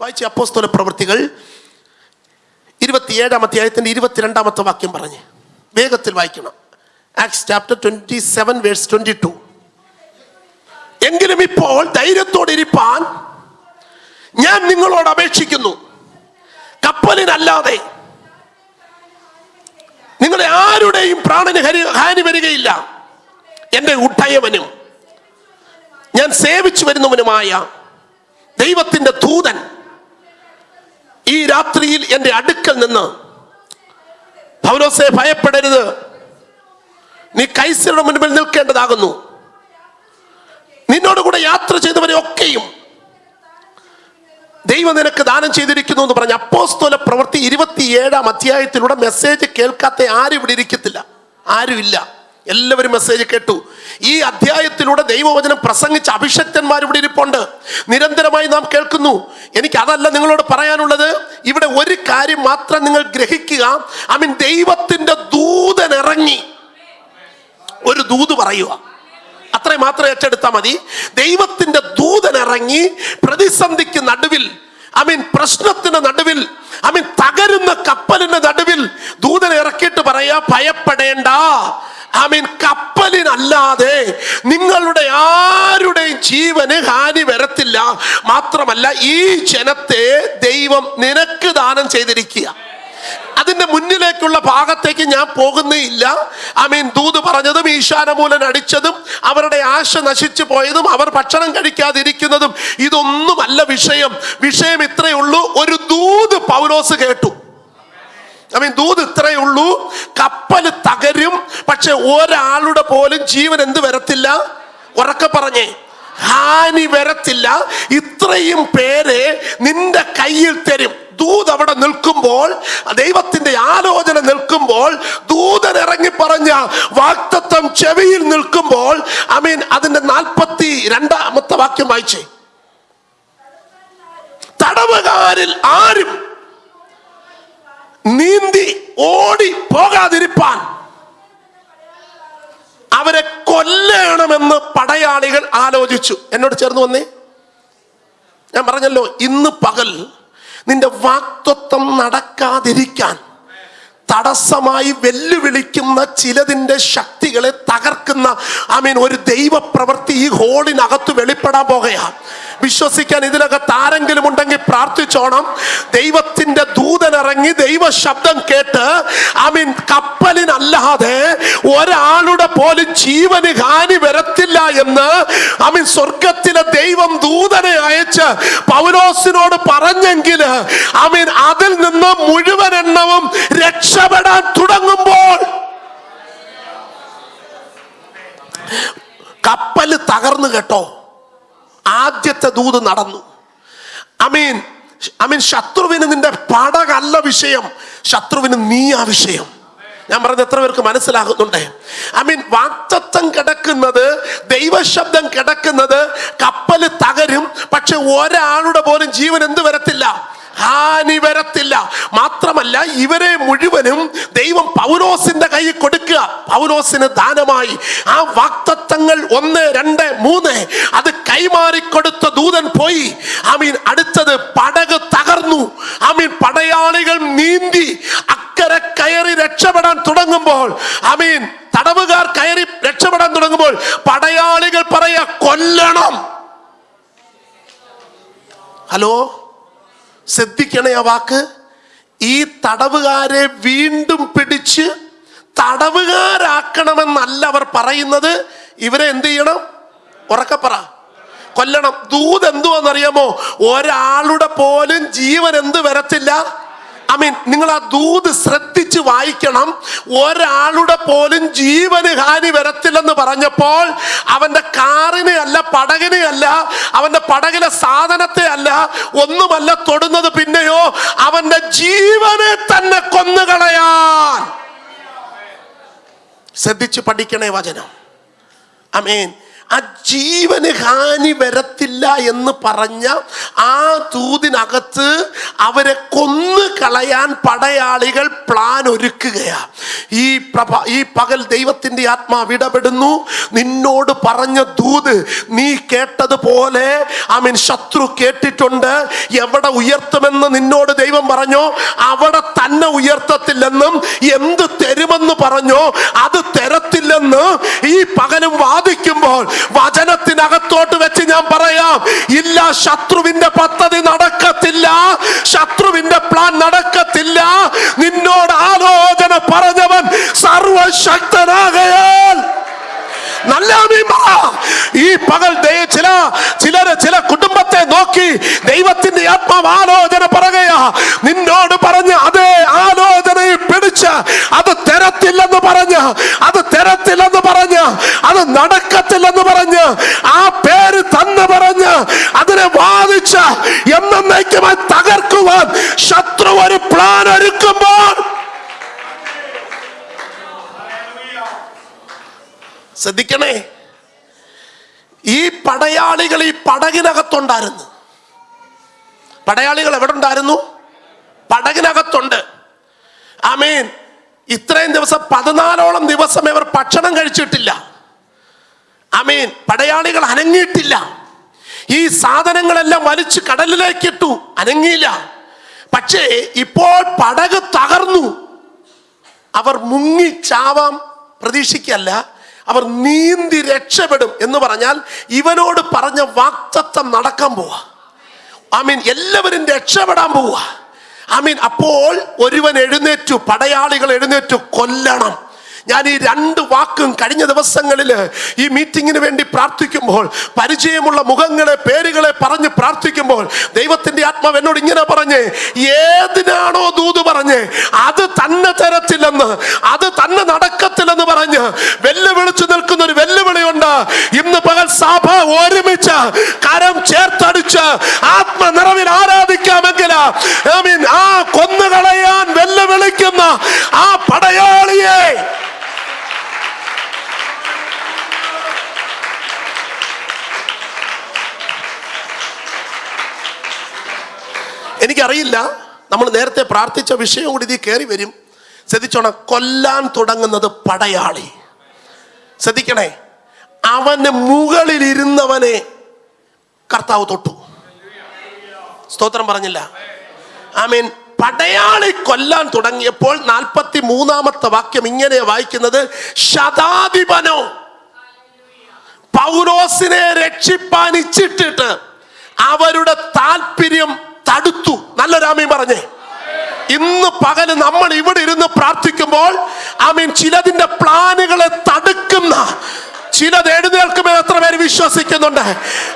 വായിച്ച അപ്പോസ്തല പ്രവൃത്തികൾ ഇരുപത്തിയേഴാം അധ്യായത്തിന്റെ ഇരുപത്തിരണ്ടാമത്തെ വാക്യം പറഞ്ഞ് വേഗത്തിൽ വായിക്കണം. Acts chapter twenty seven verse twenty two എങ്കിലും ഇപ്പോൾ ധൈര്യത്തോടെ ഇരിപ്പാൻ ഞാൻ നിങ്ങളോട് അപേക്ഷിക്കുന്നു. കപ്പലിനല്ലാതെ നിങ്ങളെ ആരുടെയും പ്രാണന് ഹാനി വരികയില്ല. എന്റെ ഉട്ടയവനും ഞാൻ സേവിച്ചു വരുന്നവനുമായ ദൈവത്തിന്റെ ദൂതൻ ഈ രാത്രിയിൽ എന്റെ അടുക്കൽ നിന്ന് പൗലോസെ ഭയപ്പെടരുത്. നീ കൈസരുടെ മുൻപിൽ നിൽക്കേണ്ടതാകുന്നു. നിന്നോട് കൂടെ യാത്ര ചെയ്തവരെ ഒക്കെയും ദൈവം നിനക്ക് ദാനം ചെയ്തിരിക്കുന്നു എന്ന് പറഞ്ഞ അപ്പോസ്തോല പ്രവൃത്തി ഇരുപത്തിയേഴാം അധ്യായത്തിലൂടെ മെസ്സേജ് കേൾക്കാത്ത ആരും ഇവിടെ ഇരിക്കത്തില്ല. ആരുമില്ല. എല്ലാവരും മെസ്സേജ് കേട്ടു. ഈ അധ്യായത്തിലൂടെ ദൈവവചനം പ്രസംഗിച്ച അഭിഷക്തന്മാർ ഇവിടെ ഇരിപ്പുണ്ട്. നിരന്തരമായി നാം കേൾക്കുന്നു. എനിക്ക് അതല്ല നിങ്ങളോട് പറയാനുള്ളത്. ഇവിടെ ഒരു കാര്യം മാത്രം നിങ്ങൾ ഗ്രഹിക്കുക. ഐ മീൻ ദൈവത്തിന്റെ ദൂതൻ ഇറങ്ങി. ഒരു ദൂത് പറയുക. അത്രേ മാത്രം ഏറ്റെടുത്താൽ മതി. ദൈവത്തിന്റെ ദൂതൻ ഇറങ്ങി പ്രതിസന്ധിക്ക് നടുവിൽ ഐ മീൻ പ്രശ്നത്തിന് നടുവിൽ ഐ മീൻ തകരുന്ന കപ്പലിന്റെ നടുവിൽ ദൂതൻ ഇറക്കിയിട്ട് പറയാ ഭയപ്പെടേണ്ട. ഐ മീൻ കപ്പലിനല്ലാതെ നിങ്ങളുടെ ആരുടെയും ജീവന് ഹാനി വരത്തില്ല. മാത്രമല്ല ഈ ജനത്തെ ദൈവം നിനക്ക് ദാനം ചെയ്തിരിക്കുക. അതിന്റെ മുന്നിലേക്കുള്ള ഭാഗത്തേക്ക് ഞാൻ പോകുന്നേയില്ല ഐ മീൻ ദൂത് പറഞ്ഞതും ഈശാനമൂലൻ അടിച്ചതും അവരുടെ ആശ നശിച്ചു പോയതും അവർ ഭക്ഷണം കഴിക്കാതിരിക്കുന്നതും ഇതൊന്നുമല്ല വിഷയം. വിഷയം ഇത്രയേ ഉള്ളൂ. ഒരു ദൂത് പൗലോസ് കേട്ടു. ഐ മീൻ ദൂത് ഇത്രയേ ഉള്ളൂ. കപ്പൽ തകരും. പക്ഷെ ഒരാളുടെ പോലും ജീവൻ എന്ത് വരത്തില്ല? ഉറക്കെ പറഞ്ഞേ ഹാനി വരത്തില്ല. ഇത്രയും പേരെ നിന്റെ കയ്യിൽ തരും. ദൂത് അവിടെ നിൽക്കുമ്പോൾ ദൈവത്തിന്റെ ആലോചന നിൽക്കുമ്പോൾ ദൂതൻ ഇറങ്ങി പറഞ്ഞ വാക്തത്വം ചെവിയിൽ നിൽക്കുമ്പോൾ ഐ മീൻ അതിന്റെ നാൽപ്പത്തി രണ്ടാമത്തെ വാക്യം വായിച്ചേ. തടവുകാരിൽ ആരും നീന്തി ഓടി പോകാതിരിപ്പാൻ. അവരെ കൊല്ലണമെന്ന് പടയാളികൾ ആലോചിച്ചു. എന്നോട് ചേർന്ന് വന്നേ. ഞാൻ പറഞ്ഞല്ലോ ഇന്ന് പകൽ നിന്റെ വാക്തത്വം നടക്കാതിരിക്കാൻ തടസ്സമായി വെല്ലുവിളിക്കുന്ന ചിലതിന്റെ ശക്തികളെ തകർക്കുന്ന ഐ മീൻ ഒരു ദൈവപ്രവൃത്തി ഈ ഹോളിനകത്ത് വെളിപ്പെടാൻ പോകുകയാണ് വിശ്വസിക്കാൻ ഇതിനകത്ത് ആരെങ്കിലും ഉണ്ടെങ്കിൽ പ്രാർത്ഥിച്ചോണം. ദൈവത്തിന്റെ ദൂതനിറങ്ങി ദൈവ ശബ്ദം കേട്ട് ഐ മീൻ കപ്പലിനല്ലാതെ ഒരാളുടെ പോലും ജീവന് ഹാനി വരത്തില്ല എന്ന് ഐ മീൻ സ്വർഗത്തിലെ ദൈവം ദൂതനെ അയച്ച് പൗലോസിനോട് പറഞ്ഞെങ്കിൽ ഐ മീൻ അതിൽ നിന്ന് മുഴുവൻ എണ്ണവും രക്ഷപ്പെടാൻ തുടങ്ങുമ്പോൾ കപ്പൽ തകർന്നു കേട്ടോ. ആദ്യത്തെ ദൂത് നടന്നു. അമീൻ അമീൻ ശത്രുവിന് നിന്റെ പടകല്ല വിഷയം. ശത്രുവിന് നീയാ വിഷയം. ഞാൻ പറഞ്ഞ എത്ര പേർക്ക് മനസ്സിലാകുന്നുണ്ട്? ഐ മീൻ വാക്തത്വം കിടക്കുന്നത് ദൈവശബ്ദം കിടക്കുന്നത് കപ്പൽ തകരും പക്ഷെ ഒരാളുടെ പോലും ജീവൻ എന്ത് വരത്തില്ല ഹാനി വരത്തില്ല. മാത്രമല്ല ഇവരെ മുഴുവനും ദൈവം പൗലോസിന്റെ കയ്യിൽ കൊടുക്കുക. പൗലോസിന് ദാനമായി. ആ വാക്തത്വങ്ങൾ ഒന്ന് രണ്ട് മൂന്ന്. അത് കൈമാറി കൊടുത്ത ദൂതൻ പോയി. ഐ മീൻ അടുത്തത് പടക് തകർന്നു. ഐ മീൻ പടയാളികൾ നീന്തി അക്കരെ കയറി രക്ഷപ്പെടാൻ തുടങ്ങുമ്പോൾ ഐ മീൻ തടവുകാർ കയറി രക്ഷപ്പെടാൻ തുടങ്ങുമ്പോൾ പടയാളികൾ പറയാ കൊല്ലണം. ഹലോ? ശ്രദ്ധിക്കണേ ആ വാക്ക്. ഈ തടവുകാരെ വീണ്ടും പിടിച്ച് തടവുകാരാക്കണമെന്നല്ല അവർ പറയുന്നത്. ഇവരെ എന്ത് ചെയ്യണം? ഉറക്കപ്പറ കൊല്ലണം. ദൂത് എന്തുവാന്നറിയാമോ? ഒരാളുടെ പോലും ജീവൻ എന്ത് വരത്തില്ല? ഐ മീൻ നിങ്ങൾ ആ ദൂത് ശ്രദ്ധിച്ച് വായിക്കണം. ഒരാളുടെ പോലും ജീവന് ഹാനി വരത്തില്ലെന്ന് പറഞ്ഞപ്പോൾ അവന്റെ കാറിനെ അല്ല പടകിനെ അല്ല അവന്റെ പടകിലെ സാധനത്തെ അല്ല ഒന്നുമല്ല തൊടുന്നത് പിന്നെയോ അവന്റെ ജീവനെ തന്നെ കൊന്നുകളയാൻ. ശ്രദ്ധിച്ച് പഠിക്കണേ വചനം. അമേൻ ആ ജീവന് ഹാനി വരത്തില്ല എന്ന് പറഞ്ഞ ആ തൂതിനകത്ത് അവരെ കൊന്നു കളയാൻ പടയാളികൾ പ്ലാൻ ഒരുക്കുകയാ. ഈ പ്രഭ ഈ പകൽ ദൈവത്തിന്റെ ആത്മാവ് ഇടപെടുന്നു നിന്നോട് പറഞ്ഞ ദൂത് നീ കേട്ടതുപോലെ ആമീൻ ശത്രു കേട്ടിട്ടുണ്ട്. എവിടെ ഉയർത്തുമെന്ന് നിന്നോട് ദൈവം പറഞ്ഞോ? അവിടെ തന്നെ ഉയർത്തത്തില്ലെന്നും എന്ത് തരുമെന്ന് പറഞ്ഞോ? അത് തരത്തില്ലെന്ന് ഈ പകലും വാദിക്കുമ്പോൾ വചനത്തിനകത്തോട്ട് വെച്ച് ഞാൻ പറയാം ഇല്ല ശത്രുവിന്റെ പദ്ധതി നടക്കത്തില്ല ശത്രുവിന്റെ പ്ലാൻ നടക്കത്തില്ല. നിന്നോട് ആലോചന പറഞ്ഞവൻ സർവശക്തനാകയാൽ. നല്ല ഈ പകൽ ചില ചിലര് ചില കുടുംബത്തെ നോക്കി ദൈവത്തിന്റെ ആത്മാവ് ആലോചന പറയുകയാ. നിന്നോട് പറഞ്ഞ് അതേ ആലോചനയിൽ പിടിച്ച് അത് തരത്തില്ലെന്ന് പറഞ്ഞ് അത് തരത്തില്ലെന്ന് പറഞ്ഞ് അത് നടക്കത്തില്ലെന്ന് പറഞ്ഞ് ആ പേര് തന്ന് പറഞ്ഞ് അതിനെ വാദിച്ച് എന്നേക്കുമായി തകർക്കുവാൻ ശത്രു ഒരു പ്ലാൻ ഒരുക്കുമ്പോൾ ശ്രദ്ധിക്കണേ. ഈ പടയാളികൾ ഈ പടകിനകത്തുണ്ടായിരുന്നു. പടയാളികൾ എവിടെ ഉണ്ടായിരുന്നു പടകിനകത്തുണ്ട്. ആമീൻ. ഇത്രയും ദിവസം പതിനാലോളം ദിവസം ഇവർ ഭക്ഷണം കഴിച്ചിട്ടില്ല. ആമീൻ. പടയാളികൾ അനങ്ങിയിട്ടില്ല. ഈ സാധനങ്ങളെല്ലാം വലിച്ച് കടലിലേക്ക് ഇട്ടു അനങ്ങിയില്ല. പക്ഷേ ഇപ്പോൾ പടക് തകർന്നു. അവർ മുങ്ങി ചാവാം പ്രതീക്ഷിക്കല്ല അവർ നീന്തി രക്ഷപ്പെടും എന്ന് പറഞ്ഞാൽ ഇവനോട് പറഞ്ഞ വാക്തത്വം നടക്കാൻ പോവാ. ഐ മീൻ എല്ലാവരും രക്ഷപ്പെടാൻ പോവാ. ഐ മീൻ അപ്പോൾ ഒരുവൻ എഴുന്നേറ്റു പടയാളികൾ എഴുന്നേറ്റു കൊല്ലണം. ഞാൻ ഈ രണ്ട് വാക്കും കഴിഞ്ഞ ദിവസങ്ങളിൽ ഈ മീറ്റിങ്ങിന് വേണ്ടി പ്രാർത്ഥിക്കുമ്പോൾ പരിചയമുള്ള മുഖങ്ങളെ പേരുകളെ പറഞ്ഞ് പ്രാർത്ഥിക്കുമ്പോൾ ദൈവത്തിന്റെ ആത്മാവ് എന്നോട് ഇങ്ങനെ പറഞ്ഞ് ഏതിനാണോ ദൂത് പറഞ്ഞ് അത് തന്നെ തരത്തില്ലെന്ന് അത് തന്നെ നടക്കത്തില്ലെന്ന് പറഞ്ഞ് വെല്ലുവിളിച്ചു നിൽക്കുന്ന ഒരു വെല്ലുവിളിയുണ്ട്. ഇന്ന് പകൽ സഭ ഒരുമിച്ച് കരം ചേർത്തടിച്ച് ആത്മ നിറവിൽ ആരാധിക്കാമെങ്കിൽ ആ കൊന്നുകളയാൻ വെല്ലുവിളിക്കുന്ന ആ പടയാളിയെ എനിക്കറിയില്ല. നമ്മൾ നേരത്തെ പ്രാർത്ഥിച്ച വിഷയം കൂടി ഇതിൽ കയറി വരും. ശ്രദ്ധിച്ചോണം കൊല്ലാൻ തുടങ്ങുന്നത് പടയാളി. ശ്രദ്ധിക്കണേ അവന് മുകളിൽ ഇരുന്നവനെ കർത്താവ് തൊട്ടു. സ്തോത്രം പറഞ്ഞില്ല. ഐ മീൻ പടയാളി കൊല്ലാൻ തുടങ്ങിയപ്പോൾ നാൽപ്പത്തി മൂന്നാമത്തെ വാക്യം ഇങ്ങനെ വായിക്കുന്നത് ശതാധിപനോ പൗരോസിനെ രക്ഷിപ്പാൻ ഇച്ചിട്ടിട്ട് അവരുടെ താല്പര്യം തടുത്തു. നല്ലൊരാമീൻ പറഞ്ഞേ. ഇന്ന് പകൽ നമ്മൾ ഇവിടെ ഇരുന്ന് പ്രാർത്ഥിക്കുമ്പോൾ ആമീൻ ചിലതിന്റെ പ്ലാനുകളെ തടുക്കുന്ന ചിലത് എഴുന്നേൽക്കുമെന്ന് എത്ര പേര് വിശ്വസിക്കുന്നുണ്ട്?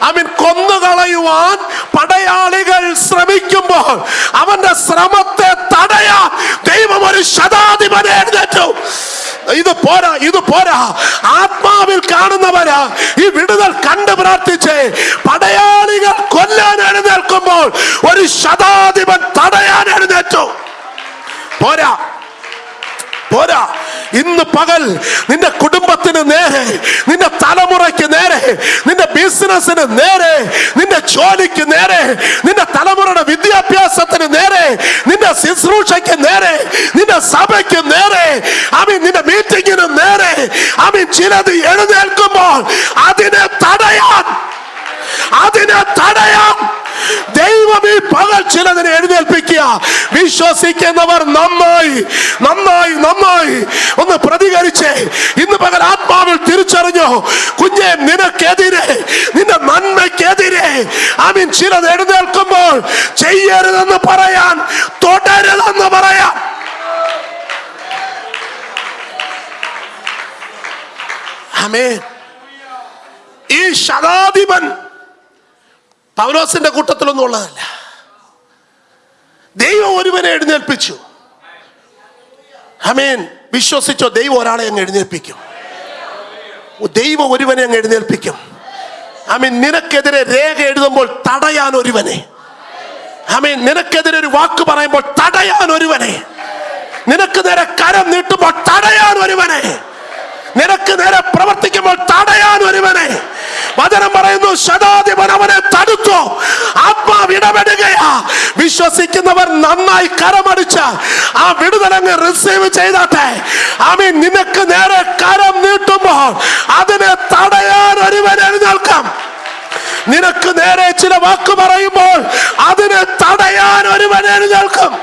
ആമീൻ കൊന്നുകളയുവാൻ പടയാളികൾ ശ്രമിക്കുമ്പോൾ അവന്റെ ശ്രമത്തെ തടയാൻ ദൈവം ഒരു ശതാധിപനെ എഴുന്നേറ്റു. ഇത് പോരാ ഇത് പോരാ. ആത്മാവിൽ കാണുന്നവരാ ഈ വിടുതൽ കണ്ട് പ്രാർത്ഥിച്ച് പടയാളികൾ കൊല്ലാൻ എഴുന്നേൽക്കുമ്പോൾ ഒരു ശതാധിപൻ തടയാൻ എഴുന്നേറ്റു പോരാ. പോരാ. ഇന്ന് പകൽ നിന്റെ കുടുംബത്തിന് നേരെ നിന്റെ തലമുറയ്ക്ക് നേരെ നിന്റെ ബിസിനസ്സിന് നേരെ നിന്റെ ജോലിക്ക് നേരെ നിന്റെ തലമുറയുടെ വിദ്യാഭ്യാസത്തിന് നേരെ നിന്റെ ശുശ്രൂഷയ്ക്ക് നേരെ നിന്റെ സഭയ്ക്ക് നേരെ അമീൻ നിന്റെ മീറ്റിങ്ങിന് നേരെ അമീൻ ചിലത് എഴുന്നേൽക്കുമ്പോൾ അതിനെ തടയാൻ അതിനെ തടയാൻ ദൈവം ഈ പകൽ ചിലതിനെ എഴുന്നേൽപ്പിക്കുക. വിശ്വസിക്കുന്നവർ നന്നായി നന്നായി നന്നായി. ഒന്ന് പ്രതികരിച്ചേ. ഇന്ന് പകൽ ആത്മാവിൽ തിരിച്ചറിഞ്ഞോ. കുഞ്ഞെ നിനക്കെതിരെ നിന്റെ നന്മയ്ക്കെതിരെ. ആമീൻ ചിലത് എഴുന്നേൽക്കുമ്പോൾ ചെയ്യരുതെന്ന് പറയാൻ തുടരുതെന്ന് പറയാൻ. ഈ ശതാധിപൻ പൗലോസിന്റെ കൂട്ടത്തിലൊന്നും ഉള്ളതല്ല. ദൈവം ഒരുവനെ എഴുന്നേൽപ്പിച്ചു. ഹമീൻ വിശ്വസിച്ചോ ദൈവം ഒരാളെ അങ്ങ് എഴുന്നേൽപ്പിക്കും. ദൈവം ഒരുവനെ അങ്ങ് എഴുന്നേൽപ്പിക്കും. അമീൻ നിനക്കെതിരെ രേഖ എഴുതുമ്പോൾ തടയാൻ ഒരുവനെ. അമീൻ നിനക്കെതിരെ ഒരു വാക്ക് പറയുമ്പോൾ തടയാൻ ഒരുവനെ. നിനക്ക് നേരെ കരം നീട്ടുമ്പോൾ തടയാൻ ഒരുവനെ. നിനക്ക് നേരെ പ്രവർത്തിക്കുമ്പോൾ തടയാൻ ഒരുവനെ. വചനം പറയുന്നു ശതാധിപൻ അവനെ തടുത്തു. ആത്മാവ് ഇടപെടുകയാ വിശ്വസിക്കുന്നവർ നന്നായി കരമടിച്ച ആ വിടുതലങ്ങ് റിസീവ് ചെയ്താട്ടെ. ആമീൻ നിനക്ക് നേരെ കരം നീട്ടുമ്പോൾ അതിനെ തടയാൻ ഒരുവനെ എഴുന്നേൽക്കാം. നിനക്ക് നേരെ ചില വാക്ക് പറയുമ്പോൾ അതിനെ തടയാൻ ഒരുവനെ എഴുന്നേൽക്കും.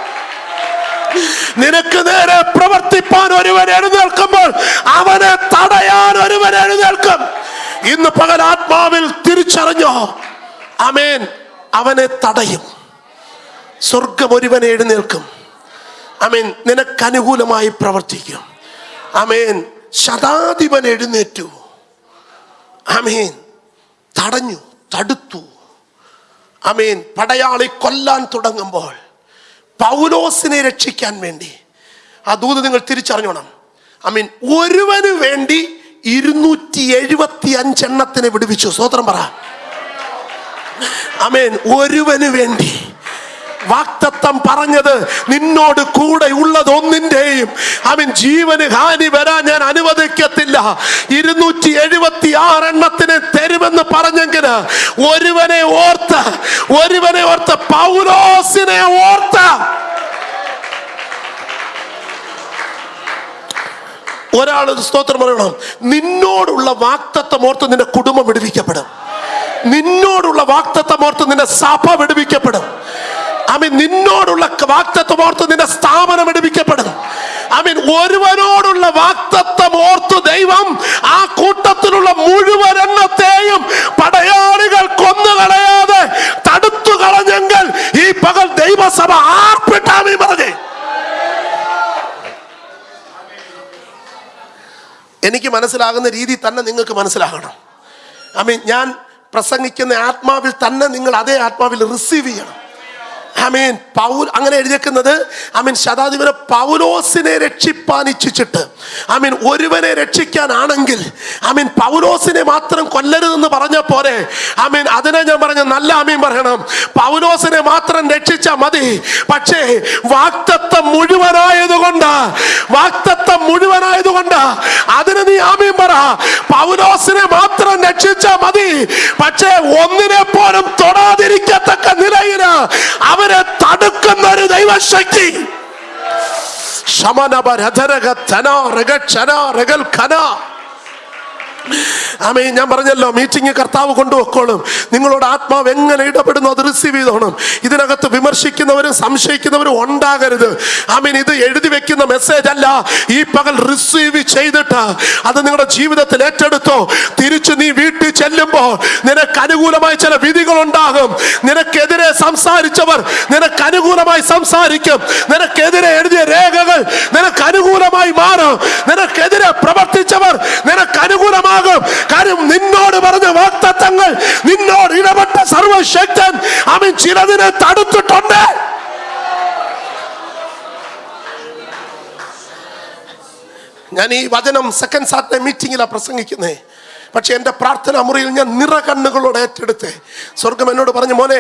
നിനക്ക് നേരെ പ്രവർത്തിപ്പാൻ ഒരുവൻ എഴുന്നേൽക്കുമ്പോൾ അവനെ തടയാൻ ഒരുവൻ എഴുന്നേൽക്കും. ഇന്ന് പകൽ ആത്മാവിൽ തിരിച്ചറിഞ്ഞോ? അമേൻ. അവനെ തടയും. സ്വർഗം ഒരുവൻ എഴുന്നേൽക്കും. അമേൻ. നിനക്ക് അനുകൂലമായി പ്രവർത്തിക്കും. അമേൻ. ശതാധിപൻ എഴുന്നേറ്റു. അമേൻ. തടഞ്ഞു തടുത്തു. അമേൻ. പടയാളി കൊല്ലാൻ തുടങ്ങുമ്പോൾ പൗലോസിനെ രക്ഷിക്കാൻ വേണ്ടി. ആ ദൂത് നിങ്ങൾ തിരിച്ചറിഞ്ഞോണം. ഐ മീൻ ഒരുവന് വേണ്ടി ഇരുന്നൂറ്റി എഴുപത്തി അഞ്ചെണ്ണത്തിനെ വിടുവിച്ചു. സ്വതന്ത്രം പറ. അമേൻ ഒരുവന് വേണ്ടി വാക്തത്വം പറഞ്ഞത് നിന്നോട് കൂടെ ഉള്ളത് ഒന്നിന്റെയും. അവൻ ജീവന് ഹാനി വരാൻ ഞാൻ അനുവദിക്കത്തില്ല. ഇരുന്നൂറ്റി എഴുപത്തി ആറെണ്ണത്തിന് തരുമെന്ന് പറഞ്ഞെങ്കിൽ ഒരുവനെ ഓർത്ത് ഒരുവനെ ഓർത്ത് പൗലോസിനെ ഓർത്ത്. ഒരാൾ ഒരു സ്തോത്രം പറയണം. നിന്നോടുള്ള വാക്തത്വം ഓർത്ത് നിന്റെ കുടുംബം വിടുവിക്കപ്പെടും. നിന്നോടുള്ള വാക്തത്വം ഓർത്ത് നിന്റെ സഭ വിടുവിക്കപ്പെടും. അമീൻ നിന്നോടുള്ള വാക്തത്വം ഓർത്ത് നിന്റെ സ്ഥാപനം എടുപ്പിക്കപ്പെടുന്നു. അമീൻ ഒരുവനോടുള്ള വാക്തത്വം ഓർത്ത് ദൈവം ആ കൂട്ടത്തിലുള്ള മുഴുവൻ എണ്ണത്തെയും പടയാളികൾ കൊന്നുകളയാതെ തടുത്തു കളഞ്ഞെങ്കിൽ ഈ പകൽ ദൈവസഭ ആർപ്പിട്ടാമീ പറഞ്ഞേ. എനിക്ക് മനസ്സിലാകുന്ന രീതി തന്നെ നിങ്ങൾക്ക് മനസ്സിലാകണം. അമീൻ മീൻ ഞാൻ പ്രസംഗിക്കുന്ന ആത്മാവിൽ തന്നെ നിങ്ങൾ അതേ ആത്മാവിൽ റിസീവ് ചെയ്യണം. ഐ മീൻ പൗൽ അങ്ങനെ എഴുതിയേക്കുന്നത് ഐ മീൻ ശതാധിപനെ പൗലോസിനെ രക്ഷിപ്പാൻ ഇച്ഛിച്ചിട്ട്. ഐ മീൻ ഒരുവനെ രക്ഷിക്കാനാണെങ്കിൽ ഐ മീൻ പൗലോസിനെ മാത്രം കൊല്ലരുതെന്ന് പറഞ്ഞ പോലെ ഐ മീൻ അതിനെ ഞാൻ പറഞ്ഞ നല്ല അമീൻ പറയണം. പൗലോസിനെ മാത്രം രക്ഷിച്ചാൽ മതി. പക്ഷേ വാക്തത്വം മുഴുവനായതുകൊണ്ട് വാക്തത്വം മുഴുവനായതുകൊണ്ട് അതിന് നീ ആമീൻ പറ. പൗലോസിനെ മാത്രം രക്ഷിച്ചാൽ മതി. പക്ഷേ ഒന്നിനെ പോലും തൊടാതിരിക്കത്തക്ക നിലയിൽ അവരെ തടുക്കുന്ന ഒരു ദൈവശക്തി. ശമനപ രഥരക ധന രഗ ക്ഷന ഖന ആമേ ഞാൻ പറഞ്ഞല്ലോ മീറ്റിംഗ് കർത്താവ് കൊണ്ടുപോക്കോളും നിങ്ങളോട് ആത്മാവ് എങ്ങനെ ഇടപെടുന്നു അത് റിസീവ് ചെയ്തോണം. ഇതിനകത്ത് വിമർശിക്കുന്നവരും സംശയിക്കുന്നവരും ഉണ്ടാകരുത്. ആമീൻ ഇത് എഴുതി വെക്കുന്ന മെസ്സേജ് അല്ല. ഈ പകൽ റിസീവ് ചെയ്തിട്ട് അത് നിങ്ങളുടെ ജീവിതത്തിൽ ഏറ്റെടുത്തോ. തിരിച്ചു നീ വീട്ടിൽ ചെല്ലുമ്പോൾ നിനക്ക് അനുകൂലമായ ചില വിധികൾ ഉണ്ടാകും നിനക്കെതിരെ സംസാരിച്ചവർ നിനക്ക് അനുകൂലമായി സംസാരിക്കും. നിനക്കെതിരെ എഴുതിയ രേഖകൾ നിനക്ക് അനുകൂലമായി മാറും. നിനക്കെതിരെ പ്രവർത്തിച്ചവർ നിനക്ക് അനുകൂലമാകും കാര്യം നിന്നോട് പറഞ്ഞ വാക്തത്വങ്ങൾ നിന്നോട് ഇടപെട്ട സർവശക്തൻ അവൻ ചിലതിനെ തടുത്തിട്ടുണ്ട്. ഞാൻ ഈ വചനം സെക്കൻഡ് സാറ്റർഡേ മീറ്റിംഗിലാണ് പ്രസംഗിക്കുന്നേ. പക്ഷെ എന്റെ പ്രാർത്ഥനാ മുറിയിൽ ഞാൻ നിറകണ്ണുകളോട് ഏറ്റെടുത്ത്. സ്വർഗം എന്നോട് പറഞ്ഞു മോനെ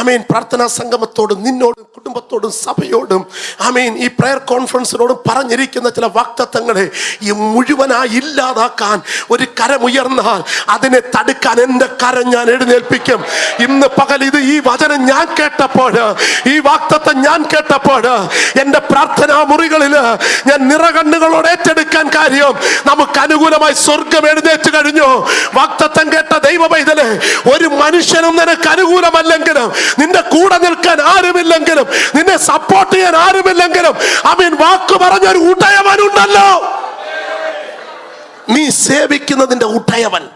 ആമീൻ. പ്രാർത്ഥനാ സംഗമത്തോടും നിന്നോടും കുടുംബത്തോടും സഭയോടും ആമീൻ. ഈ പ്രയർ കോൺഫറൻസിനോടും പറഞ്ഞിരിക്കുന്ന ചില വാക്തത്വങ്ങളെ ഈ മുഴുവനായി ഇല്ലാതാക്കാൻ ഒരു കരമുയർന്നാൽ അതിനെ തടുക്കാൻ എന്റെ കരം ഞാൻ എഴുന്നേൽപ്പിക്കും. ഇന്ന് പകൽ ഇത് ഈ വചനം ഞാൻ കേട്ടപ്പോൾ ഈ വാക്തത്വം ഞാൻ കേട്ടപ്പോൾ എന്റെ പ്രാർത്ഥനാ മുറികളിൽ ഞാൻ നിറകണ്ണുകളോട് ഏറ്റെടുക്കാൻ കാര്യം നമുക്ക് അനുകൂലമായി സ്വർഗം എഴുന്നേറ്റ് കഴിഞ്ഞു. വാക്തത്വം കേട്ട ദൈവ പൈതലെ ഒരു മനുഷ്യനും നിനക്ക് അനുകൂലമല്ലെങ്കിലും നിന്റെ കൂടെ നിൽക്കാൻ ആരുമില്ലെങ്കിലും നിന്നെ സപ്പോർട്ട് ചെയ്യാൻ ആരുമില്ലെങ്കിലും അമീൻ വാക്ക് പറഞ്ഞൊരു ഉടയവനുണ്ടല്ലോ. നീ സേവിക്കുന്നതിന്റെ ഉടയവൻ.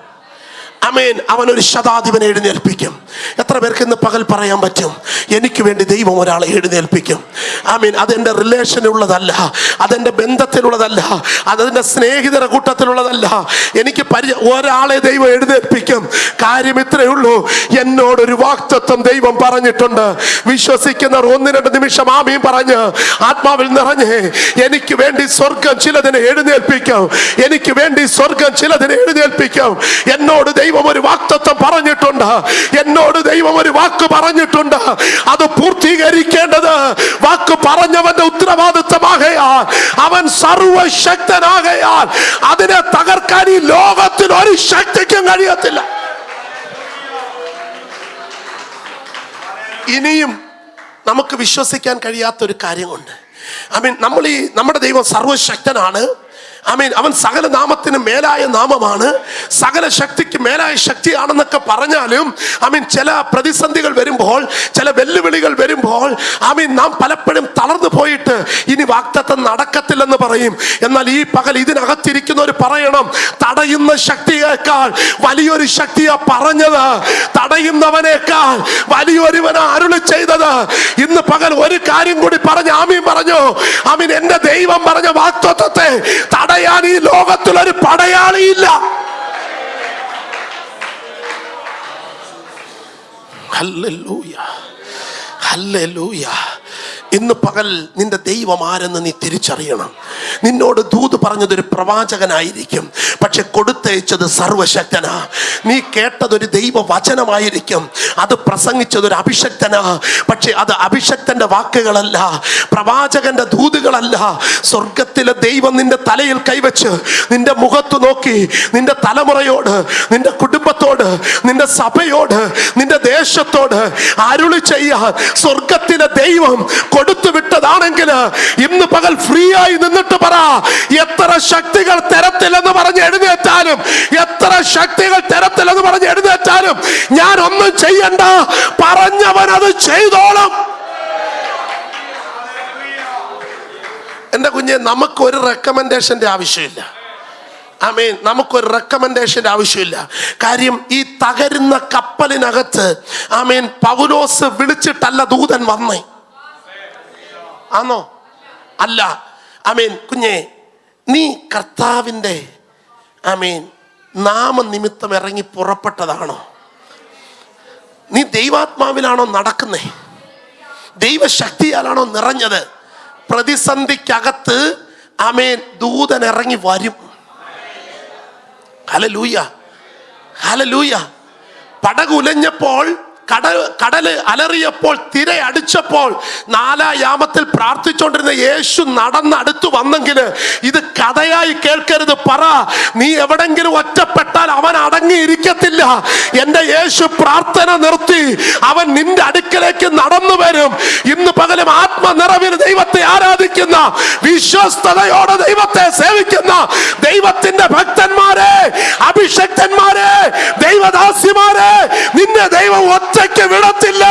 അമേൻ അവൻ ഒരു ശതാധിപനെ എഴുന്നേൽപ്പിക്കും. എത്ര പേർക്ക് ഇന്ന് പകൽ പറയാൻ പറ്റും? എനിക്ക് വേണ്ടി ദൈവം ഒരാളെ എഴുന്നേൽപ്പിക്കും. ആമീൻ. അതെന്റെ റിലേഷനുള്ളതല്ല അതെന്റെ ബന്ധത്തിലുള്ളതല്ല. അതെന്റെ സ്നേഹിതര കൂട്ടത്തിലുള്ളതല്ല. എനിക്ക് പരി ഒരാളെ ദൈവം എഴുന്നേൽപ്പിക്കും. കാര്യം ഇത്രയേ ഉള്ളൂ. എന്നോടൊരു വാക്തത്വം ദൈവം പറഞ്ഞിട്ടുണ്ട്. വിശ്വസിക്കുന്നവർ ഒന്ന് രണ്ട് നിമിഷം ആമീൻ പറഞ്ഞ് ആത്മാവിൽ നിറഞ്ഞ് എനിക്ക് വേണ്ടി സ്വർഗം ചിലതിനെ എഴുന്നേൽപ്പിക്കും. എനിക്ക് വേണ്ടി സ്വർഗം ചിലതിനെ എഴുന്നേൽപ്പിക്കും. എന്നോട് ദൈവം ദൈവം ഒരു വാക്തത്വം പറഞ്ഞിട്ടുണ്ട്. എന്നോട് ദൈവം ഒരു വാക്ക് പറഞ്ഞിട്ടുണ്ട്. അത് പൂർത്തീകരിക്കേണ്ടത് വാക്ക് പറഞ്ഞവന്റെ ഉത്തരവാദിത്വമാകയാൽ അവൻ സർവശക്തനാകയാൽ അതിനെ തകർക്കാൻ ഈ ലോകത്തിൽ ഒരു ശക്തിക്കും കഴിയത്തില്ല. ഇനിയും നമുക്ക് വിശ്വസിക്കാൻ കഴിയാത്ത ഒരു കാര്യമുണ്ട്. ഐ മീൻ നമ്മൾ ഈ നമ്മുടെ ദൈവം സർവശക്തനാണ്. ഐ മീൻ അവൻ സകല നാമത്തിന് മേലായ നാമമാണ്. സകല ശക്തിക്ക് മേലായ ശക്തിയാണെന്നൊക്കെ പറഞ്ഞാലും ആമീൻ മീൻ ചില പ്രതിസന്ധികൾ വരുമ്പോൾ ചില വെല്ലുവിളികൾ വരുമ്പോൾ ആമീൻ മീൻ നാം പലപ്പോഴും തളർന്നു പോയിട്ട് ഇനി വാക്തത്വം നടക്കത്തില്ലെന്ന് പറയും. എന്നാൽ ഈ പകൽ ഇതിനകത്തിരിക്കുന്നവർ പറയണം തടയുന്ന ശക്തിയേക്കാൾ വലിയൊരു ശക്തിയാ പറഞ്ഞത്. തടയുന്നവനേക്കാൾ വലിയൊരുവനാ അരുളി ചെയ്തത്. ഇന്ന് പകൽ ഒരു കാര്യം കൂടി പറഞ്ഞ് ആമീൻ പറഞ്ഞു. ആമീൻ എന്റെ ദൈവം പറഞ്ഞ വാക്തത്വത്തെ തടയാൻ ഈ ലോകത്തിൽ ഒരു പടയാളിയില്ല ഇന്ന് പകൽ നിന്റെ ദൈവം ആരെന്ന് നീ തിരിച്ചറിയണം. നിന്നോട് ദൂത് പറഞ്ഞത് ഒരു പ്രവാചകനായിരിക്കും പക്ഷെ കൊടുത്തയച്ചത് സർവശക്തനാ. നീ കേട്ടതൊരു ദൈവ വചനമായിരിക്കും അത് പ്രസംഗിച്ചതൊരു അഭിഷക്തനാ. പക്ഷെ അത് അഭിഷക്തന്റെ വാക്കുകളല്ല പ്രവാചകന്റെ ദൂതുകളല്ല സ്വർഗത്തിലെ ദൈവം നിന്റെ തലയിൽ കൈവച്ച് നിന്റെ മുഖത്ത് നോക്കി നിന്റെ തലമുറയോട് നിന്റെ കുടുംബത്തോട് നിന്റെ സഭയോട് നിന്റെ ദേശത്തോട് അരുളി ചെയ്യാൻ സ്വർഗത്തിലെ ദൈവം കൊടുത്തു വിട്ടതാണെങ്കിൽ ഇന്ന് പകൽ ഫ്രീ ആയി നിന്നിട്ട് പറ. എത്ര ശക്തികൾ തരത്തില്ലെന്ന് പറഞ്ഞ് എഴുന്നേറ്റാലും എത്ര ശക്തികൾ തരത്തില്ലെന്ന് പറഞ്ഞ് എഴുന്നേറ്റാലും ഞാൻ ഒന്നും ചെയ്യണ്ട. പറഞ്ഞവൻ അത് ചെയ്തോളും. എന്റെ കുഞ്ഞെ നമുക്ക് ഒരു റെക്കമെൻഡേഷന്റെ ആവശ്യമില്ല. ഐ മീൻ നമുക്കൊരു റെക്കമെൻഡേഷന്റെ ആവശ്യമില്ല. കാര്യം ഈ തകരുന്ന കപ്പലിനകത്ത് ഐ മീൻ പൗലോസ് വിളിച്ചിട്ടല്ല ദൂതൻ വന്നേ. ആണോ അല്ല. ഐ മീൻ കുഞ്ഞെ നീ കർത്താവിന്റെ ഐ മീൻ നാമനിമിത്തം ഇറങ്ങി പുറപ്പെട്ടതാണോ? നീ ദൈവാത്മാവിലാണോ നടക്കുന്നേ? ദൈവശക്തിയാലാണോ നിറഞ്ഞത്? പ്രതിസന്ധിക്കകത്ത് ആമേൻ. ദൂതൻ ഇറങ്ങി വരും. ഹലലൂയ ഹലലൂയ പടകുലഞ്ഞപ്പോൾ കട കടൽ അലറിയപ്പോൾ തിര അടിച്ചപ്പോൾ നാലായാമത്തിൽ പ്രാർത്ഥിച്ചുകൊണ്ടിരുന്ന യേശു നടന്നടുത്ത് വന്നെങ്കിൽ ഇത് കഥയായി കേൾക്കരുത്. പറ നീ എവിടെങ്കിലും ഒറ്റപ്പെട്ടാൽ അവൻ അടങ്ങിയിരിക്കത്തില്ല. എന്റെ യേശു പ്രാർത്ഥന നിർത്തി. അവൻ നിന്റെ അടുക്കലേക്ക് നടന്നു വരും. ഇന്ന് പകലും ആത്മനിറവിൽ ദൈവത്തെ ആരാധിക്കുന്ന വിശ്വസ്തയോടെ ദൈവത്തെ സേവിക്കുന്ന ദൈവത്തിന്റെ ഭക്തന്മാരെ അഭിഷക്തന്മാരെ ദൈവദാസിമാരെ നിന്നെ ദൈവം ഒറ്റയ്ക്ക് വിടത്തില്ല.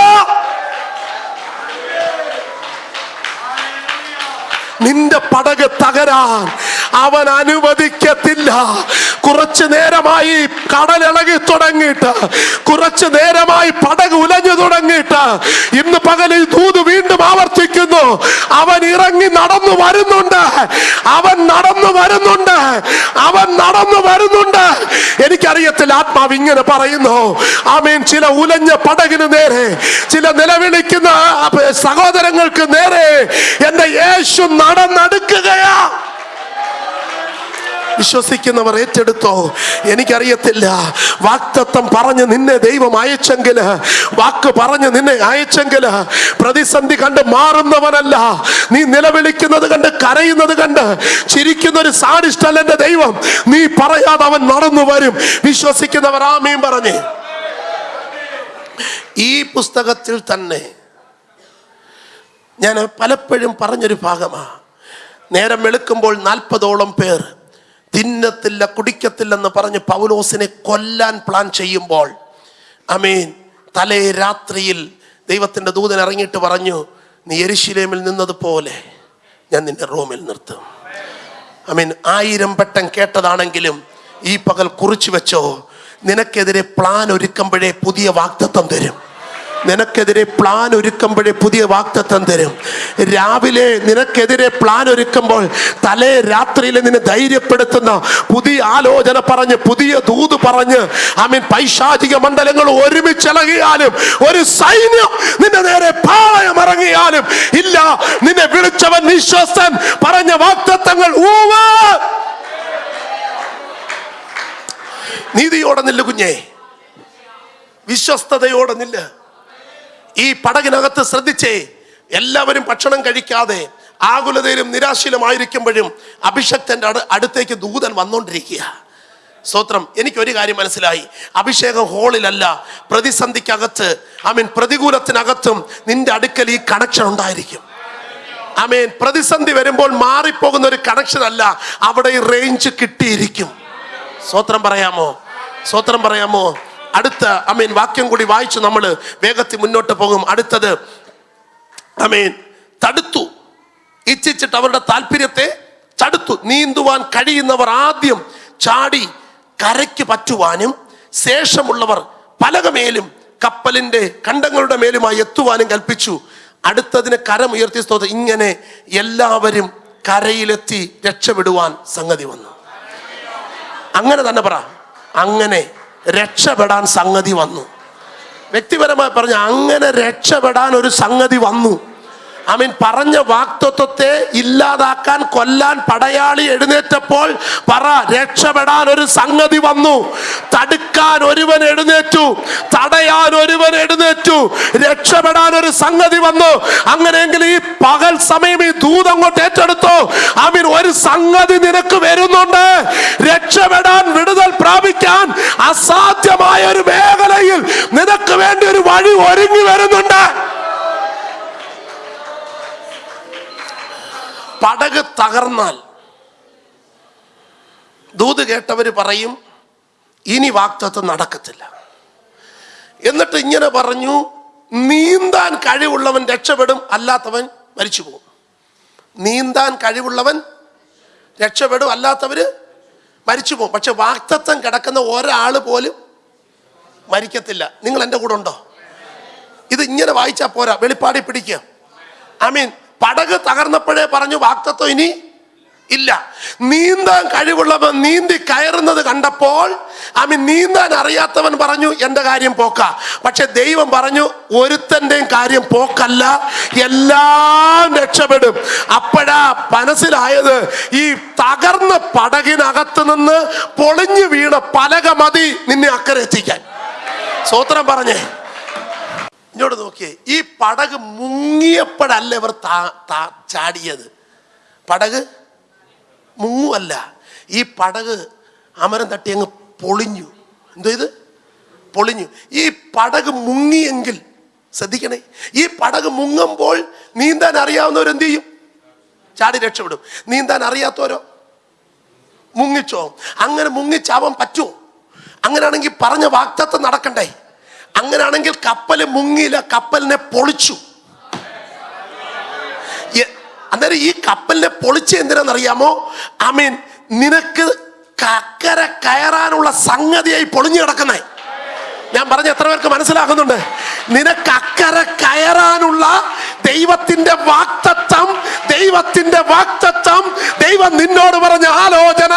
നിന്റെ പടക് തകരാൻ അവൻ അനുവദിക്കത്തില്ല. കുറച്ചു നേരമായി കടലിളകി തുടങ്ങിയിട്ട് കുറച്ചു നേരമായി പടക് ഉലഞ്ഞു തുടങ്ങിയിട്ട് ഇന്ന് പകലിൽ ദൂത് വീണ്ടും ആവർത്തിക്കുന്നു. അവൻ ഇറങ്ങി നടന്നു വരുന്നുണ്ട്. അവൻ നടന്നു വരുന്നുണ്ട്. അവൻ നടന്നു വരുന്നുണ്ട്. എനിക്കറിയത്തില്ല ആത്മാവ് ഇങ്ങനെ പറയുന്നു. ആമീൻ. ചില ഉലഞ്ഞ പടകിന് നേരെ ചില നിലവിളിക്കുന്ന സഹോദരങ്ങൾക്ക് നേരെ എന്റെ യേശു നടന്നെടുക്കുകയാ. വിശ്വസിക്കുന്നവർ ഏറ്റെടുത്തോ? എനിക്കറിയത്തില്ല. വാക്തത്വം പറഞ്ഞ് നിന്നെ ദൈവം അയച്ചെങ്കിൽ വാക്ക് പറഞ്ഞ് നിന്നെ അയച്ചെങ്കിൽ പ്രതിസന്ധി കണ്ട് മാറുന്നവനല്ല. നീ നിലവിളിക്കുന്നത് കണ്ട് കരയുന്നത് കണ്ട് ചിരിക്കുന്ന ഒരു സാഡിഷ്ടല്ല എന്റെ ദൈവം. നീ പറയാതെ അവൻ നടന്നു വരും. വിശ്വസിക്കുന്നവർ ആമീൻ പറഞ്ഞേ. ഈ പുസ്തകത്തിൽ തന്നെ ഞാൻ പലപ്പോഴും പറഞ്ഞൊരു ഭാഗമാണ് നേരം വെളുക്കുമ്പോൾ നാൽപ്പതോളം പേർ തിന്നത്തില്ല കുടിക്കത്തില്ലെന്ന് പറഞ്ഞ് പൗലോസിനെ കൊല്ലാൻ പ്ലാൻ ചെയ്യുമ്പോൾ അമീൻ തലേ രാത്രിയിൽ ദൈവത്തിന്റെ ദൂതൻ ഇറങ്ങിയിട്ട് പറഞ്ഞു നീ എരിശിലേമിൽ നിന്നതുപോലെ ഞാൻ നിന്റെ റോമിൽ നിർത്തും. അമീൻ ആയിരം പെട്ടം കേട്ടതാണെങ്കിലും ഈ പകൽ കുറിച്ചു വെച്ചോ നിനക്കെതിരെ പ്ലാൻ ഒരുക്കുമ്പോഴേ പുതിയ വാക്തത്വം തരും. നിനക്കെതിരെ പ്ലാൻ ഒരുക്കുമ്പോഴേ പുതിയ വാക്തത്വം തരും. രാവിലെ നിനക്കെതിരെ പ്ലാൻ ഒരുക്കുമ്പോൾ തലേ രാത്രിയിൽ നിന്നെ ധൈര്യപ്പെടുത്തുന്ന പുതിയ ആലോചന പറഞ്ഞ് പുതിയ ദൂത് പറഞ്ഞ് ആമീൻ പൈശാചിക മണ്ഡലങ്ങൾ ഒരുമിച്ചിളകിയാലും ഒരു സൈന്യം നിന്റെ നേരെ പാളയം ഇറങ്ങിയാലും ഇല്ല നിന്നെ വിളിച്ചവൻ വിശ്വസ്തൻ പറഞ്ഞ വാക്തത്വങ്ങൾ ഊവാ. നീതിയോടെ നില്ല കുഞ്ഞേ. വിശ്വസ്തയോടെ നില്ല്. ഈ പടകിനകത്ത് ശ്രദ്ധിച്ചേ. എല്ലാവരും ഭക്ഷണം കഴിക്കാതെ ആകുലതയിലും നിരാശയിലുമായിരിക്കുമ്പോഴും അഭിഷക്തന്റെ അടു അടുത്തേക്ക് ദൂതൻ വന്നുകൊണ്ടിരിക്കുക സ്തോത്രം എനിക്കൊരു കാര്യം മനസ്സിലായി. അഭിഷേകം ഹോളിലല്ല പ്രതിസന്ധിക്കകത്ത് ഐ മീൻ പ്രതികൂലത്തിനകത്തും നിന്റെ അടുക്കൽ ഈ കണക്ഷൻ ഉണ്ടായിരിക്കും. ഐ മീൻ പ്രതിസന്ധി വരുമ്പോൾ മാറിപ്പോകുന്ന ഒരു കണക്ഷൻ അല്ല അവിടെ ഈ റേഞ്ച് കിട്ടിയിരിക്കും. സ്വത്രം പറയാമോ? സ്വത്രം പറയാമോ? അടുത്ത അമീൻ വാക്യം കൂടി വായിച്ച് നമ്മൾ വേഗത്തിൽ മുന്നോട്ട് പോകും. അടുത്തത് അമീൻ തടുത്തു. ഇച്ഛിച്ചിട്ട് അവരുടെ താല്പര്യത്തെ തടുത്തു. നീന്തുവാൻ കഴിയുന്നവർ ആദ്യം ചാടി കരയ്ക്ക് പറ്റുവാനും ശേഷമുള്ളവർ പലകമേലും കപ്പലിന്റെ കണ്ടങ്ങളുടെ മേലുമായി എത്തുവാനും കൽപ്പിച്ചു. അടുത്തതിന് കരമുയർത്തി സ്തോത്രം. ഇങ്ങനെ എല്ലാവരും കരയിലെത്തി രക്ഷപ്പെടുവാൻ സംഗതി വന്നു. അങ്ങനെ തന്നെ പറ. അങ്ങനെ രക്ഷപ്പെടാൻ സംഗതി വന്നു. വ്യക്തിപരമായി പറഞ്ഞ അങ്ങനെ രക്ഷപ്പെടാൻ ഒരു സംഗതി വന്നു. ഐ മീൻ പറഞ്ഞ വാക്തത്വത്തെ ഇല്ലാതാക്കാൻ കൊല്ലാൻ പടയാളി എഴുന്നേറ്റപ്പോൾ പറ രക്ഷപ്പെടാൻ ഒരു സംഗതി വന്നു. തടുക്കാൻ ഒരുവൻ എഴുന്നേറ്റു. തടയാൻ ഒരുവൻ എഴുന്നേറ്റു. രക്ഷപ്പെടാൻ ഒരു സംഗതി വന്നു. അങ്ങനെയെങ്കിൽ ഈ പകൽ സമയം ഈ ദൂതം അങ്ങോട്ട് ഏറ്റെടുത്തു മീൻ ഒരു സംഗതി നിനക്ക് വരുന്നുണ്ട്. രക്ഷപ്പെടാൻ പ്രാപിക്കാൻ അസാധ്യമായ ഒരു മേഖലയിൽ നിനക്ക് വേണ്ടി ഒരു വഴി ഒരുങ്ങി വരുന്നുണ്ട്. പടക് തകർന്നാൽ ദൂത് കേട്ടവർ പറയും ഇനി വാക്തത്വം നടക്കത്തില്ല. എന്നിട്ട് ഇങ്ങനെ പറഞ്ഞു നീന്താൻ കഴിവുള്ളവൻ രക്ഷപ്പെടും അല്ലാത്തവൻ മരിച്ചു പോകും നീന്താൻ കഴിവുള്ളവൻ രക്ഷപ്പെടും അല്ലാത്തവര് മരിച്ചു പോകും. പക്ഷെ വാക്തത്വം കിടക്കുന്ന ഒരാൾ പോലും മരിക്കത്തില്ല. നിങ്ങൾ എന്റെ കൂടെ ഉണ്ടോ? ഇത് ഇങ്ങനെ വായിച്ചാൽ പോരാ. വെളിപ്പാടി പിടിക്കുക. ഐ മീൻ പടക് തകർന്നപ്പോഴേ പറഞ്ഞു വാക്തത്വം ഇനി ഇല്ല. നീന്താൻ കഴിവുള്ളവൻ നീന്തി കയറുന്നത് കണ്ടപ്പോൾ അമി നീന്താൻ അറിയാത്തവൻ പറഞ്ഞു എന്റെ കാര്യം പോക്ക. പക്ഷെ ദൈവം പറഞ്ഞു ഒരുത്തന്റെയും കാര്യം പോക്കല്ല എല്ലാം രക്ഷപ്പെടും. അപ്പോഴാ മനസ്സിലായത് ഈ തകർന്ന പടകിനകത്ത് നിന്ന് പൊളിഞ്ഞു വീണ പലക മതി നിന്നെ അക്കരെ എത്തിക്കാൻ. സ്വോത്രം പറഞ്ഞേ. ഇങ്ങോട്ട് നോക്കിയേ ഈ പടക് മുങ്ങിയപ്പോഴല്ല ഇവർ ചാടിയത്? പടക് മുങ്ങുമല്ല ഈ പടക് അമരം തട്ടി അങ്ങ് പൊളിഞ്ഞു. എന്തോ ഇത്? പൊളിഞ്ഞു. ഈ പടക് മുങ്ങിയെങ്കിൽ ശ്രദ്ധിക്കണേ ഈ പടക് മുങ്ങുമ്പോൾ നീന്താൻ അറിയാവുന്നവർ എന്ത് ചെയ്യും? ചാടി രക്ഷപ്പെടും. നീന്താൻ അറിയാത്തവരോ? മുങ്ങിച്ചോ? അങ്ങനെ മുങ്ങിച്ചാവാൻ പറ്റുമോ? അങ്ങനെയാണെങ്കിൽ പറഞ്ഞ വാക്തത്വം നടക്കണ്ടേ? അങ്ങനെയാണെങ്കിൽ കപ്പൽ മുങ്ങിയില്ല കപ്പലിനെ പൊളിച്ചു. അന്നേരം ഈ കപ്പലിനെ പൊളിച്ച് എന്തിനാണെന്നറിയാമോ? മീൻ നിനക്ക് കക്കര കയറാനുള്ള സംഗതിയായി പൊളിഞ്ഞു കിടക്കുന്നേ. ഞാൻ പറഞ്ഞ എത്ര പേർക്ക് മനസ്സിലാക്കുന്നുണ്ട് നിനക്ക് അക്കരെ കയറാനുള്ള ദൈവത്തിന്റെ വാക്തത്വം ദൈവത്തിന്റെ വാക്തത്വം ദൈവം നിന്നോട് പറഞ്ഞ ആലോചന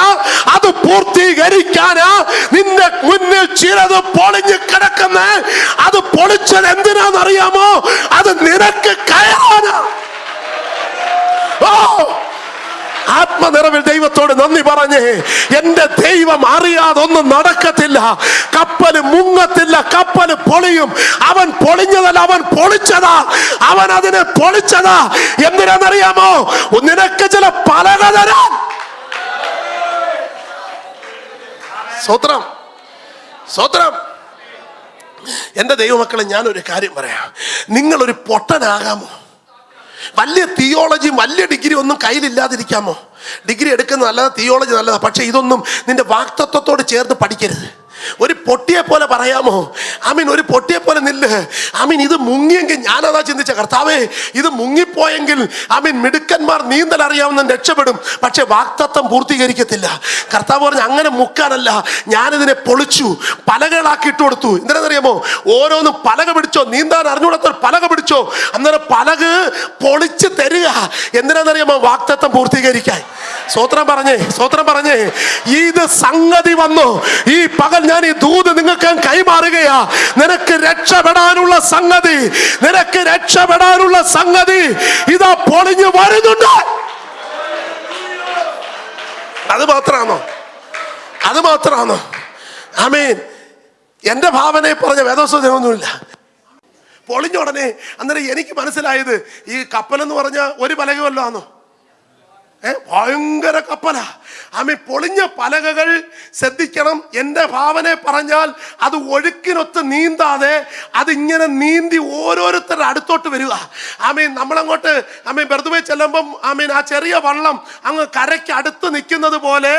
അത് പൂർത്തീകരിക്കാനാ നിന്റെ മുന്നിൽ ചിലത് പൊളിഞ്ഞു കിടക്കുന്ന. അത് പൊളിച്ചത് എന്തിനാണെന്നറിയാമോ? അത് നിനക്ക് കയറാനാ. ഓ! ആത്മനിറവിൽ ദൈവത്തോട് നന്ദി പറഞ്ഞേ എന്റെ ദൈവം അറിയാതെ ഒന്നും നടക്കത്തില്ല. കപ്പൽ മുങ്ങത്തില്ല കപ്പൽ പൊളിയും. അവൻ പൊളിഞ്ഞതല്ല അവൻ പൊളിച്ചതാ. അവൻ അതിനെ പൊളിച്ചതാ. എന്തിനാണെന്നറിയാമോ? നിനക്ക് ചില പലക തരാൻ. സ്വത്രം സ്വത്രം. എന്റെ ദൈവമക്കളെ ഞാനൊരു കാര്യം പറയാം. നിങ്ങളൊരു പൊട്ടനാകാമോ? വലിയ തിയോളജിയും വലിയ ഡിഗ്രി ഒന്നും കയ്യിലില്ലാതിരിക്കാമോ? ഡിഗ്രി എടുക്കുന്നത് നല്ലതാണ് തിയോളജി നല്ലതാണ് പക്ഷേ ഇതൊന്നും നിന്റെ വാക്തത്വത്തോട് ചേർത്ത് പഠിക്കരുത്. ഒരു പൊട്ടിയെ പോലെ പറയാമോ? ആമീൻ ഒരു പൊട്ടിയെ പോലെ നില്ല്. ആമീൻ ഇത് മുങ്ങിയെങ്കിൽ ഞാനതാ ചിന്തിച്ച കർത്താവേ ഇത് മുങ്ങിപ്പോയെങ്കിൽ ആമീൻ മിടുക്കന്മാർ നീന്തൽ അറിയാവുന്ന രക്ഷപ്പെടും പക്ഷെ വാക്തത്വം പൂർത്തീകരിക്കത്തില്ല. കർത്താവ് പറഞ്ഞ അങ്ങനെ മുക്കാനല്ല ഞാനിതിനെ പൊളിച്ചു പലകളാക്കി ഇട്ട് കൊടുത്തു. എന്തിനാണെന്നറിയാമോ? ഓരോന്നും പലക പിടിച്ചോ നീന്താൻ അറിഞ്ഞുകൂടാത്ത പലക പിടിച്ചോ അന്നേരം പലക് പൊളിച്ച് തരിക. എന്തിനാണെന്നറിയാമോ? വാക്തത്വം പൂർത്തീകരിക്കാൻ. സ്വോത്രം പറഞ്ഞേ സ്വോത്രം പറഞ്ഞേ ഇത് സംഗതി വന്നു ഈ പകൽ ഞാൻ ഈ ദൂത് നിങ്ങൾക്ക് കൈമാറുകയാ. നിനക്ക് രക്ഷപ്പെടാനുള്ള സംഗതി. നിനക്ക് രക്ഷപ്പെടാനുള്ള സംഗതി ഇതാ പൊളിഞ്ഞു വരുന്നുണ്ട്. അത് മാത്രമാണോ? അത് മാത്രമാണോ? ആമീൻ. എന്റെ ഭാവനയെ പറഞ്ഞ വേദോസ്വതമൊന്നുമില്ല പൊളിഞ്ഞ ഉടനെ അന്നേരം എനിക്ക് മനസ്സിലായത് ഈ കപ്പലെന്ന് പറഞ്ഞ ഒരു പലകമല്ലോ ആണോ ഏ ഭയങ്കര കപ്പലാ. ആമി പൊളിഞ്ഞ പലകകൾ ശ്രദ്ധിക്കണം. എന്റെ ഭാവനെ പറഞ്ഞാൽ അത് ഒഴുക്കിനൊത്ത് നീന്താതെ അതിങ്ങനെ നീന്തി ഓരോരുത്തരുടെ അടുത്തോട്ട് വരിക. ആമീൻ നമ്മളങ്ങോട്ട് ആമീൻ വെറുതെ ചെല്ലുമ്പം ആമീൻ ആ ചെറിയ വള്ളം അങ്ങ് കരയ്ക്ക് അടുത്ത് നിൽക്കുന്നത് പോലെ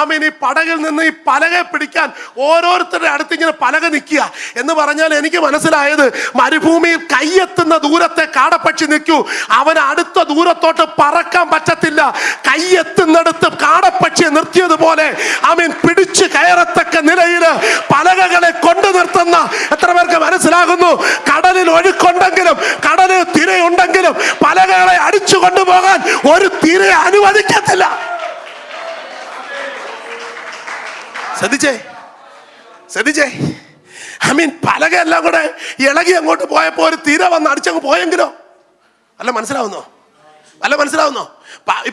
ആമീൻ ഈ പടകിൽ നിന്ന് ഈ പലകെ പിടിക്കാൻ ഓരോരുത്തരുടെ അടുത്ത് ഇങ്ങനെ പലക നിൽക്കുക. എന്ന് പറഞ്ഞാൽ എനിക്ക് മനസ്സിലായത് മരുഭൂമിയിൽ കയ്യെത്തുന്ന ദൂരത്തെ കാടപ്പക്ഷി നിൽക്കൂ. അവൻ അടുത്ത ദൂരത്തോട്ട് പറക്കാൻ പറ്റത്തില്ല. കയ്യെത്തുന്നിടത്ത് കാടപ്പക്ഷിയെ നിർത്തിയതുപോലെ അവൻ പിടിച്ച് കയറത്തക്ക നിലയിൽ പലകകളെ കൊണ്ടു നിർത്തുന്ന എത്ര പേർക്ക് മനസ്സിലാകുന്നു? കടലിൽ ഒഴുക്കുണ്ടെങ്കിലും കടലിൽ തിരയുണ്ടെങ്കിലും പലകകളെ അടിച്ചു കൊണ്ടുപോകാൻ ഒരു തിര അനുവദിക്കത്തില്ല. ശ്രദ്ധിച്ചേ? ശ്രദ്ധിച്ചേ? ഐ മീൻ പലക കൂടെ ഇളകി അങ്ങോട്ട് പോയപ്പോ ഒരു തിര വന്ന് അടിച്ചങ്ങ് പോയെങ്കിലോ? അല്ല മനസ്സിലാവുന്നോ? അല്ല മനസ്സിലാവുന്നോ?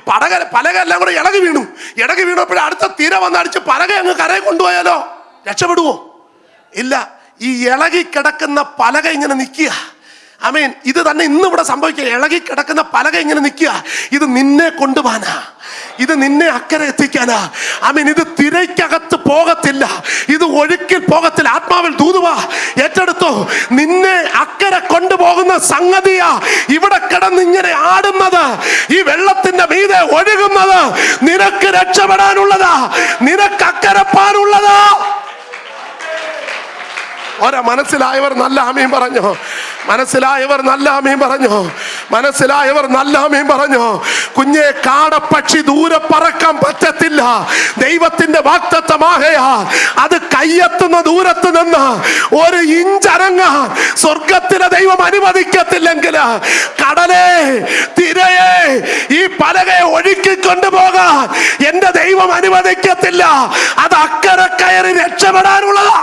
പടക പലക എല്ലാം കൂടെ ഇളകി വീണു. ഇടകി വീണപ്പോഴും അടുത്ത തിര വന്നടിച്ച് പലക അങ്ങ് കരയെ കൊണ്ടുപോയാലോ? രക്ഷപ്പെടുവോ? ഇല്ല ഈ ഇളകി കിടക്കുന്ന പലക ഇങ്ങനെ നിൽക്കുക. അമീൻ ഇത് തന്നെ ഇന്ന് ഇവിടെ സംഭവിക്കുക. ഇളകി കിടക്കുന്ന പലക ഇങ്ങനെ നിൽക്കുക. ഇത് നിന്നെ കൊണ്ടുപോകാനാ ഇത് നിന്നെ അക്കരെ എത്തിക്കാനാ. അമീൻ ഇത് തിരയ്ക്കകത്ത് പോകത്തില്ല. ഇത് ഒഴുക്കിൽ പോകത്തില്ല. ആത്മാവിൽ ദൂതുവാ. ഏറ്റെടുത്തോ. നിന്നെ അക്കരെ കൊണ്ടുപോകുന്ന സംഗതിയാ ഇവിടെ കിടന്ന് ഇങ്ങനെ ആടുന്നത്. ഈ വെള്ളത്തിന്റെ മീതെ ഒഴുകുന്നത്. നിനക്ക് രക്ഷപ്പെടാനുള്ളതാ. നിനക്ക് അക്കരപ്പാനുള്ളതാ. ഒരാ മനസ്സിലായവർ നല്ല ആമീൻ പറഞ്ഞോ? മനസ്സിലായവർ നല്ല ആമീൻ പറഞ്ഞോ? മനസ്സിലായവർ നല്ല ആമീൻ പറഞ്ഞോ? കുഞ്ഞെ കാടപ്പക്ഷി ദൂരെ പറക്കാൻ പറ്റത്തില്ല. ദൈവത്തിന്റെ വാക്തത്വമാകയാ അത് കയ്യെത്തുന്ന ദൂരത്ത് നിന്ന് ഒരു ഇഞ്ചരങ്ങ സ്വർഗത്തിലെ ദൈവം അനുവദിക്കത്തില്ലെങ്കിൽ കടലേ തിരയെ ഈ പലകയെ ഒഴുക്കി കൊണ്ടുപോകാൻ എന്റെ ദൈവം അനുവദിക്കത്തില്ല. അത് അക്കരെ കയറി രക്ഷപ്പെടാനുള്ളതാ.